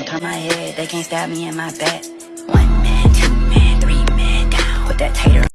won't turn my head. They can't stab me in my back. One man, two man, three man down. Put that tater.